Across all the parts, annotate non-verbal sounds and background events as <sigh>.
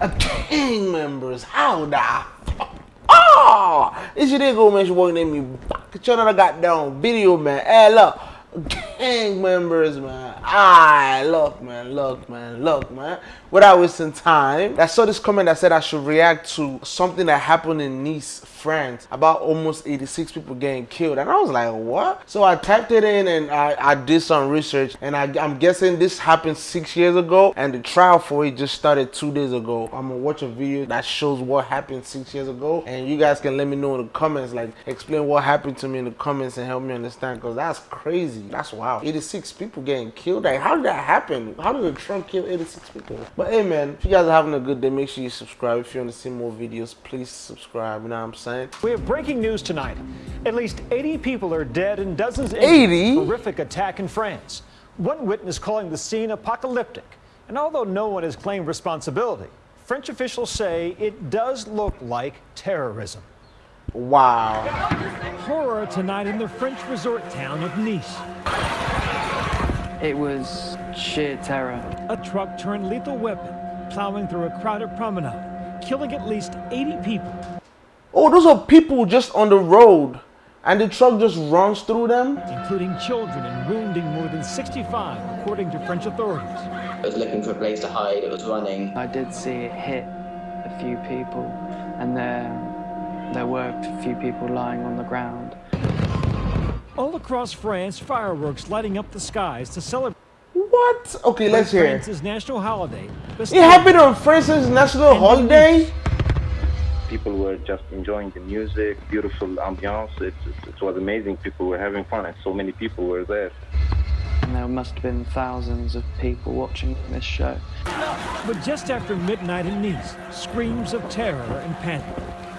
A gang members, how the ah! fuck? Oh, it's your nigga, man. She walking at me. Get your other goddamn video, man. Hey, look gang members, man. Ah, look, man, look, man, look, man. Without wasting time, I saw this comment that said I should react to something that happened in Nice, France, about almost 86 people getting killed. And I was like, what? So I typed it in and I, I did some research. And I, I'm guessing this happened six years ago. And the trial for it just started two days ago. I'm gonna watch a video that shows what happened six years ago. And you guys can let me know in the comments, like explain what happened to me in the comments and help me understand. Because that's crazy. That's wow. 86 people getting killed. Like, how did that happen? How did a truck kill 86 people? But hey, man, if you guys are having a good day, make sure you subscribe. If you want to see more videos, please subscribe. You know what I'm saying? We have breaking news tonight. At least 80 people are dead and dozens 80? horrific attack in France. One witness calling the scene apocalyptic. And although no one has claimed responsibility, French officials say it does look like terrorism. Wow. Horror tonight in the French resort town of Nice. It was sheer terror. A truck turned lethal weapon, plowing through a crowded promenade, killing at least 80 people. Oh, those are people just on the road. And the truck just runs through them? Including children and wounding more than 65, according to French authorities. It was looking for a place to hide, it was running. I did see it hit a few people, and there there were a few people lying on the ground. All across France, fireworks lighting up the skies to celebrate. What? Okay, let's hear. France's national holiday. It happened on France's national holiday? People were just enjoying the music, beautiful ambiance. It, it, it was amazing. People were having fun, and so many people were there. And there must have been thousands of people watching this show. But just after midnight in Nice, screams of terror and panic.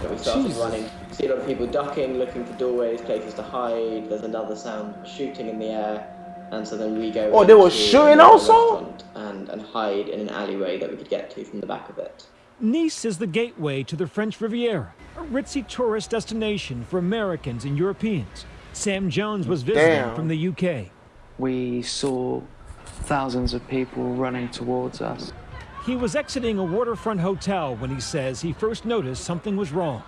But we started Jesus. running. See a lot of people ducking, looking for doorways, places to hide. There's another sound, shooting in the air. And so then we go. Oh, they were shooting also? And, and hide in an alleyway that we could get to from the back of it. Nice is the gateway to the French Riviera, a ritzy tourist destination for Americans and Europeans. Sam Jones was visiting Damn. from the UK. We saw thousands of people running towards us. He was exiting a waterfront hotel when he says he first noticed something was wrong.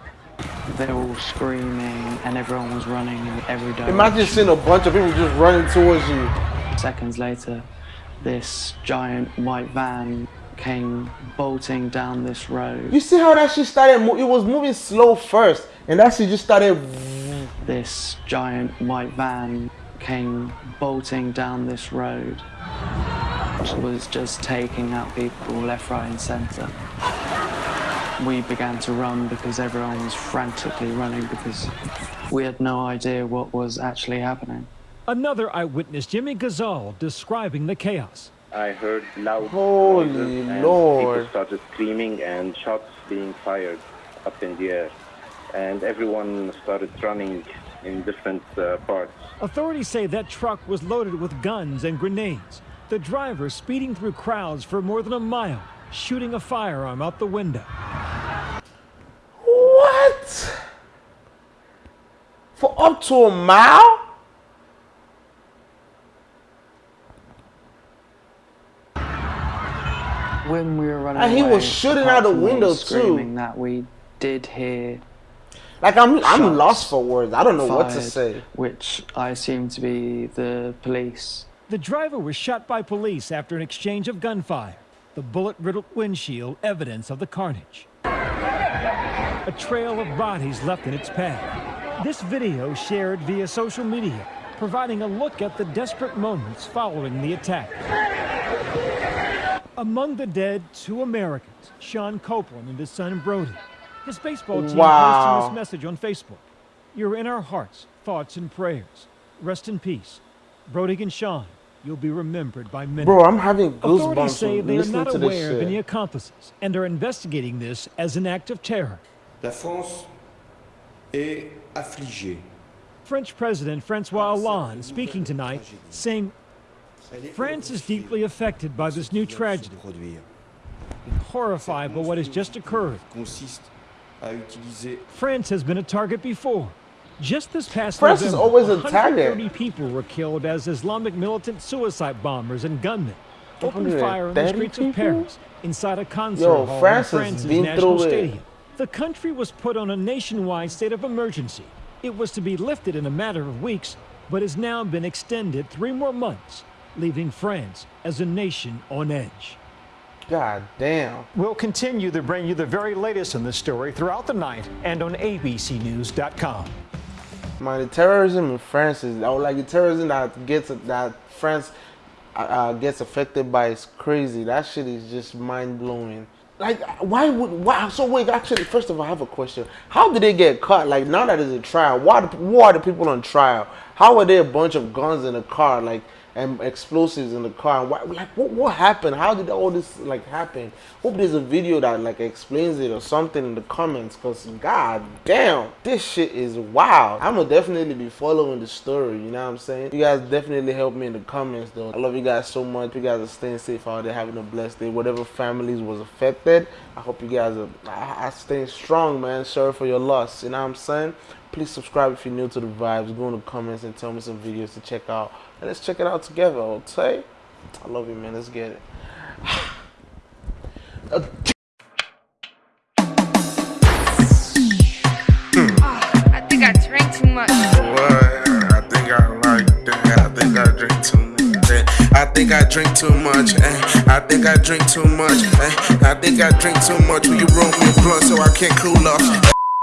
They were all screaming and everyone was running in every direction. Imagine seeing a bunch of people just running towards you. Seconds later, this giant white van came bolting down this road. You see how that shit started? It was moving slow first, and that shit just started. This giant white van came bolting down this road was just taking out people left, right and centre. We began to run because everyone was frantically running because we had no idea what was actually happening. Another eyewitness, Jimmy Gazal, describing the chaos. I heard loud Holy noises and Lord. people started screaming and shots being fired up in the air. And everyone started running in different uh, parts. Authorities say that truck was loaded with guns and grenades. The driver speeding through crowds for more than a mile, shooting a firearm out the window. What? For up to a mile? When we were running and he away, was shooting out the window too. That we did hear. Like I'm, I'm lost for words. I don't know fired, what to say. Which I assume to be the police the driver was shot by police after an exchange of gunfire. The bullet-riddled windshield evidence of the carnage. A trail of bodies left in its path. This video shared via social media, providing a look at the desperate moments following the attack. Among the dead, two Americans, Sean Copeland and his son Brody. His baseball team wow. posting this message on Facebook. You're in our hearts, thoughts, and prayers. Rest in peace. Brody and Sean, You'll be remembered by many. Bro, I'm having goosebumps Authorities say they are not aware of any accomplices and are investigating this as an act of terror. La France est affligée. French President Francois Hollande speaking tonight, saying France is deeply affected by this new tragedy, horrified by what has just occurred. France has been a target before. Just this past France November, is always a target. 130 people were killed as Islamic militant suicide bombers and gunmen opened fire in the streets people? of Paris, inside a concert Yo, hall France in has France's been national through it. stadium. The country was put on a nationwide state of emergency. It was to be lifted in a matter of weeks, but has now been extended three more months, leaving France as a nation on edge. God damn. We'll continue to bring you the very latest in this story throughout the night and on abcnews.com. Man, the terrorism in France is or like the terrorism that gets that France uh, uh, gets affected by is crazy. That shit is just mind blowing. Like, why would why? So wait, actually, first of all, I have a question. How did they get caught? Like now that it's a trial, why who are the people on trial? How are they a bunch of guns in a car? Like and explosives in the car. Why, like, what, what happened? How did all this like happen? Hope there's a video that like explains it or something in the comments. Cause god damn, this shit is wild. I'ma definitely be following the story. You know what I'm saying? You guys definitely help me in the comments though. I love you guys so much. You guys are staying safe out there, having a blessed day. Whatever families was affected, I hope you guys are, are, are staying strong, man. Sorry for your loss. You know what I'm saying? Please subscribe if you're new to the vibes. Go in the comments and tell me some videos to check out. And let's check it out together, okay? I love you, man. Let's get it. Uh, <sighs> I think I drank too much. What? I think I like that. I think I drink too much. eh. I think I drink too much. eh. I think I drink too much. eh. I think I drink too much. Will you roll me a blunt so I can't cool off?